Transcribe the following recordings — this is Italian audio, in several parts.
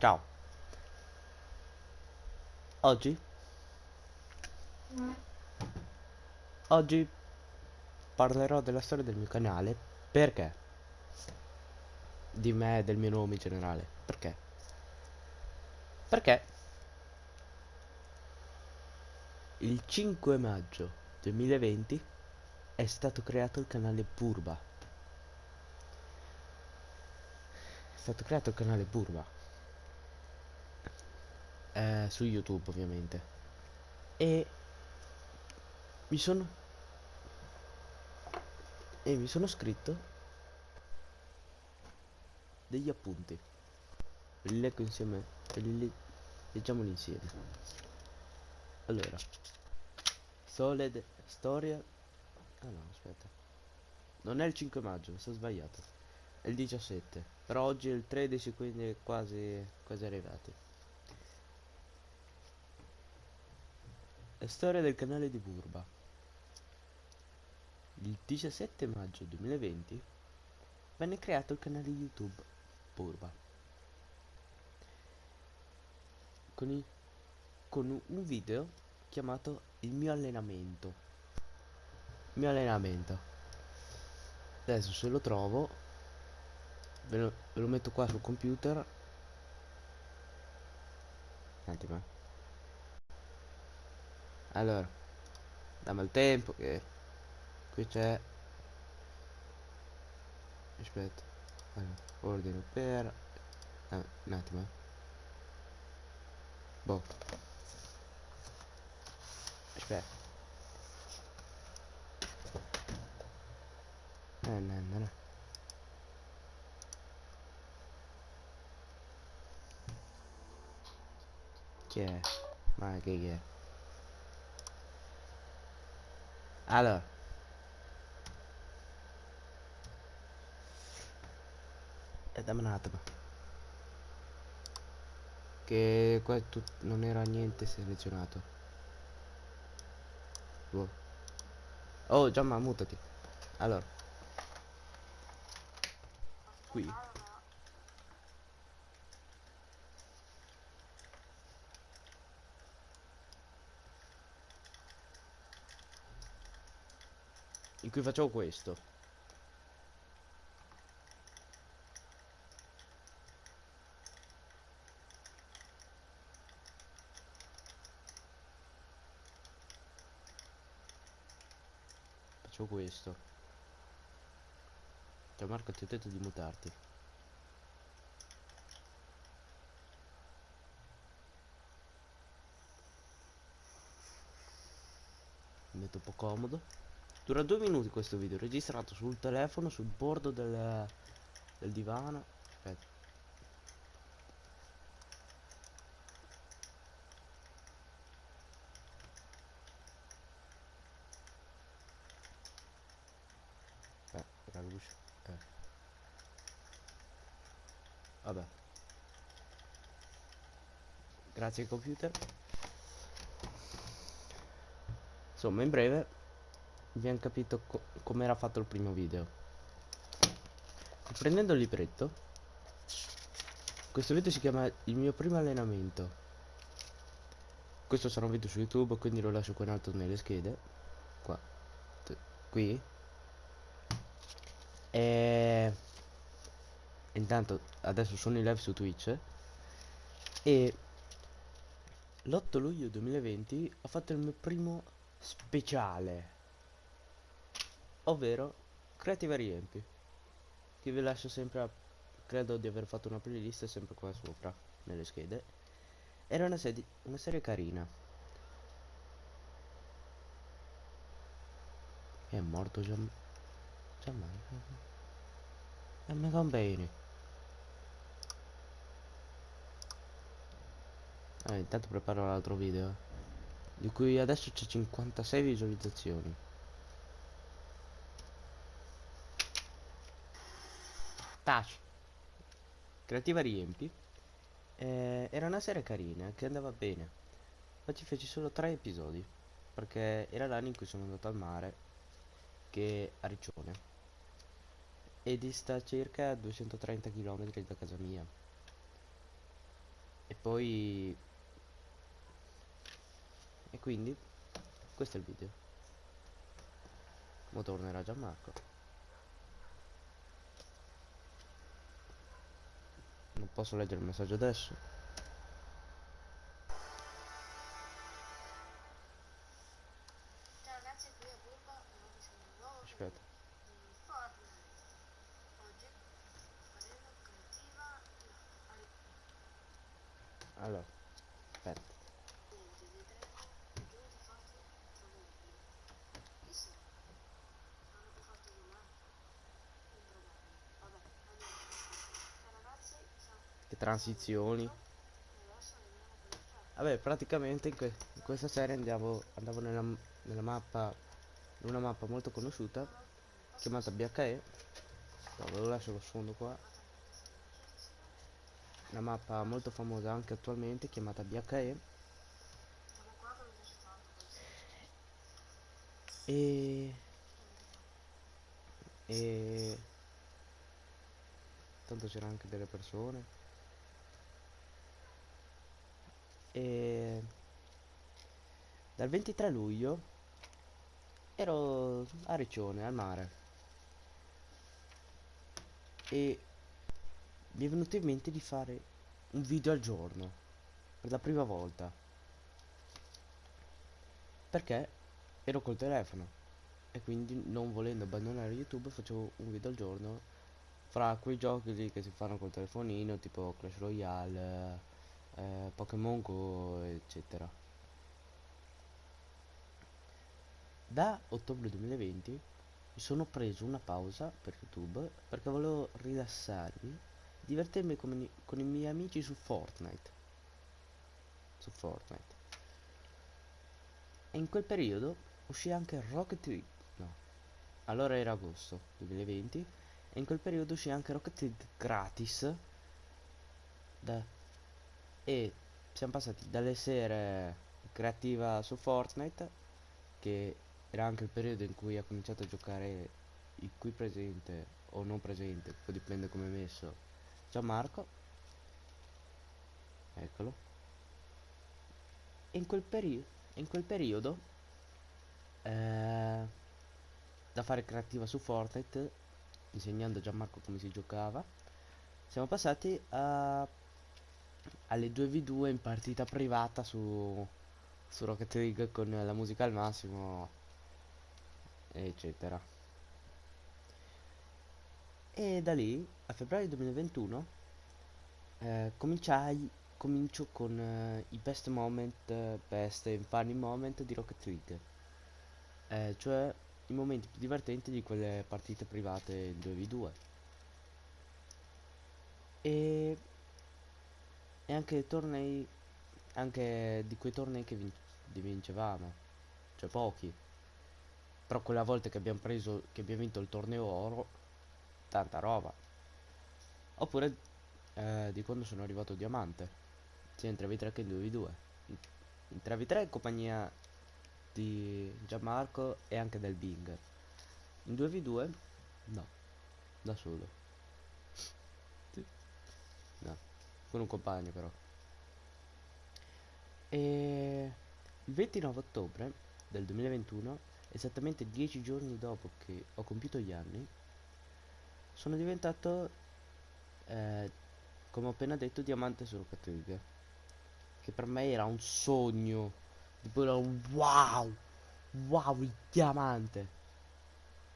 Ciao. Oggi? Oggi parlerò della storia del mio canale. Perché? Di me e del mio nome in generale. Perché? Perché il 5 maggio 2020 è stato creato il canale Purba. È stato creato il canale Purba. Eh, su YouTube ovviamente. E mi sono e mi sono scritto degli appunti. Li leggo insieme e li le- leggiamoli insieme. Allora, Sole de- storia. Ah no, aspetta. Non è il 5 maggio, mi sono sbagliato. È il 17. Però oggi è il 13, quindi quasi quasi arrivati. La storia del canale di Burba. Il 17 maggio 2020 venne creato il canale YouTube Burba. Con, i- con un video chiamato Il mio allenamento. Il mio allenamento. Adesso se lo trovo ve lo, ve lo metto qua sul computer. Un attimo. Allora, dammi il tempo che qui c'è. Aspetta. Allora, ordine per. Ah, un attimo. eh. Boh. Aspetta. Eh, no, no, no. Chi è? Ma che è? E un attimo. Che qua non era niente selezionato. Boh. Oh, Giamma, mutati. Allora. Qui. In cui facevo questo. Facevo questo. Ciao Marco, ti ho detto di mutarti. Mi metto un po' comodo. Dura due minuti questo video, registrato sul telefono, sul bordo del, del divano. Aspetta. Eh. Vabbè. Grazie computer. Insomma, in breve abbiamo capito co- come era fatto il primo video. Prendendo il libretto, questo video si chiama Il mio primo allenamento. Questo sarà un video su YouTube, quindi lo lascio qua in alto nelle schede. Qua. T- Qui. E... Intanto adesso sono in live su Twitch. E l'8 luglio 2020 ho fatto il mio primo speciale. Ovvero Creative Riempi. Che vi lascio sempre a... Credo di aver fatto una playlist sempre qua sopra, nelle schede. Era una, sedi- una serie carina. È morto già... Già È mega bene. Ah, intanto preparo l'altro video. eh, Di cui adesso c'è 56 visualizzazioni. Tac. Creativa riempi. Eh, era una serie carina che andava bene. Ma ci feci solo tre episodi. Perché era l'anno in cui sono andato al mare. Che a Riccione. E dista circa 230 km da casa mia. e poi e quindi questo è il video mo tornerà Gianmarco non posso leggere il messaggio adesso Ciao ragazzi, qui è sono un nuovo video aspetta di Fortnite. Oggi faremo creativa al- allora aspetta niente, vedremo giù di fatti trovabili. Chissà, hanno più fatti di me. Improbabile. Vabbè, andiamo. Ciao ragazzi, ciao. che transizioni. Vabbè, praticamente in, que- in questa serie andiamo, andavo nella, nella mappa, in una mappa molto conosciuta, chiamata BHE. No, ve lo lascio lo sfondo qua. Una mappa molto famosa anche attualmente, chiamata BHE. E... E... Tanto c'erano anche delle persone. E... Dal 23 luglio ero a Riccione, al mare. E mi è venuto in mente di fare un video al giorno. Per la prima volta. Perché ero col telefono e quindi non volendo abbandonare YouTube facevo un video al giorno fra quei giochi lì che si fanno col telefonino tipo Clash Royale, eh, Pokémon Go eccetera. Da ottobre 2020 mi sono preso una pausa per YouTube perché volevo rilassarmi, divertirmi con, con i miei amici su Fortnite. Su Fortnite. E in quel periodo uscì anche Rocket League. No. Allora era agosto 2020. E in quel periodo uscì anche Rocket League gratis. Da... E siamo passati dalle sere creativa su Fortnite. Che era anche il periodo in cui ha cominciato a giocare il qui presente o non presente, poi dipende come è messo. Gianmarco. Eccolo. In quel periodo in quel periodo eh, da fare creativa su Fortnite insegnando a Gianmarco come si giocava siamo passati a alle 2v2 in partita privata su su Rocket League con la musica al massimo eccetera e da lì a febbraio 2021 eh, cominciai comincio con eh, i best moment, best e funny moment di Rocket League. Eh, cioè i momenti più divertenti di quelle partite private in 2v2. E, e anche tornei, anche di quei tornei che vin- vincevamo, cioè pochi. Però quella volta che abbiamo preso, che abbiamo vinto il torneo oro, tanta roba. Oppure eh, di quando sono arrivato diamante sia in 3v3 che in 2v2 in, in 3v3 in compagnia di Gianmarco e anche del Bing in 2v2 no da solo Sì. no con un compagno però. E il 29 ottobre del 2021 esattamente 10 giorni dopo che ho compiuto gli anni sono diventato eh, come ho appena detto diamante Rocket League che per me era un sogno tipo era un wow wow il diamante.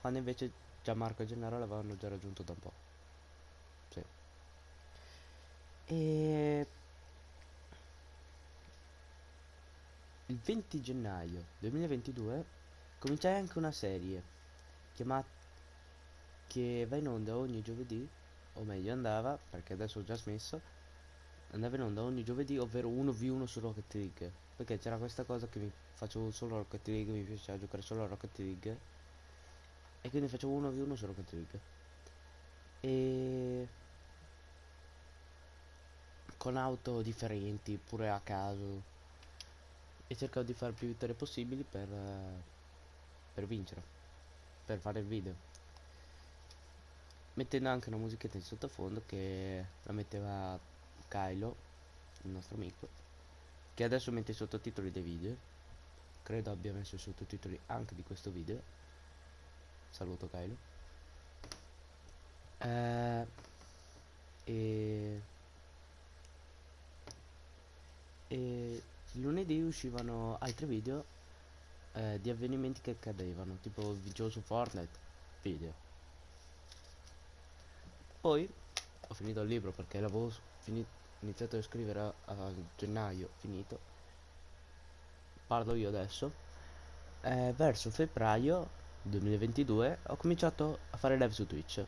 Quando invece Gianmarco e Gennaro l'avevano già raggiunto da un po' e il 20 gennaio 2022 cominciai anche una serie chiamata che va in onda ogni giovedì o meglio andava perché adesso ho già smesso andava in onda ogni giovedì ovvero 1v1 su Rocket League perché c'era questa cosa che mi facevo solo Rocket League mi piaceva giocare solo a Rocket League e quindi facevo 1v1 su Rocket League. E con auto differenti pure a caso e cercavo di fare più vittorie possibili per eh, per vincere per fare il video mettendo anche una musichetta in sottofondo che la metteva Kylo il nostro amico, che adesso mette i sottotitoli dei video. Credo abbia messo i sottotitoli anche di questo video. Saluto Kylo. Eh, e, e lunedì uscivano altri video eh, di avvenimenti che accadevano, tipo video su Fortnite, video. Poi ho finito il libro perché l'avevo iniziato a scrivere a, a gennaio, finito. Parlo io adesso. Eh, verso febbraio 2022 ho cominciato a fare live su Twitch.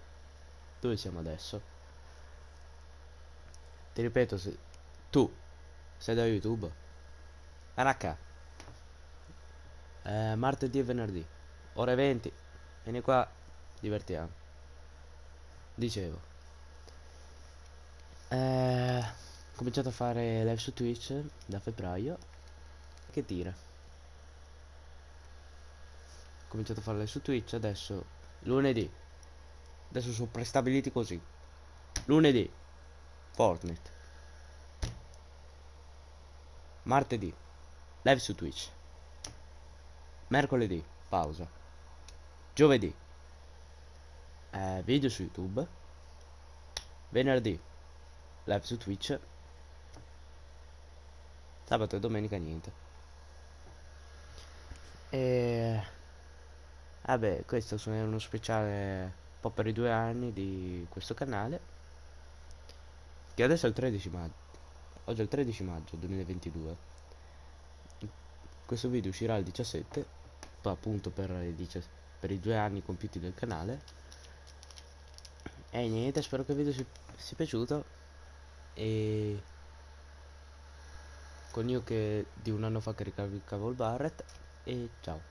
Dove siamo adesso? Ti ripeto, se tu sei da YouTube, Anaka, eh, martedì e venerdì, ore 20, vieni qua, divertiamo. Dicevo, eh, ho cominciato a fare live su Twitch da febbraio. Che tira? Ho cominciato a fare live su Twitch adesso, lunedì. Adesso sono prestabiliti così. Lunedì, Fortnite. Martedì, live su Twitch. Mercoledì, pausa. Giovedì, eh, video su YouTube. Venerdì, live su Twitch. Sabato e domenica niente. E... Vabbè, questo è uno speciale un po' per i due anni di questo canale. Che adesso è il 13 maggio. Oggi è il 13 maggio 2022. Questo video uscirà il 17, poi appunto per i, per i due anni compiuti del canale. E niente, spero che il video si sia piaciuto. E con io che di un anno fa caricavo il Barret. E ciao.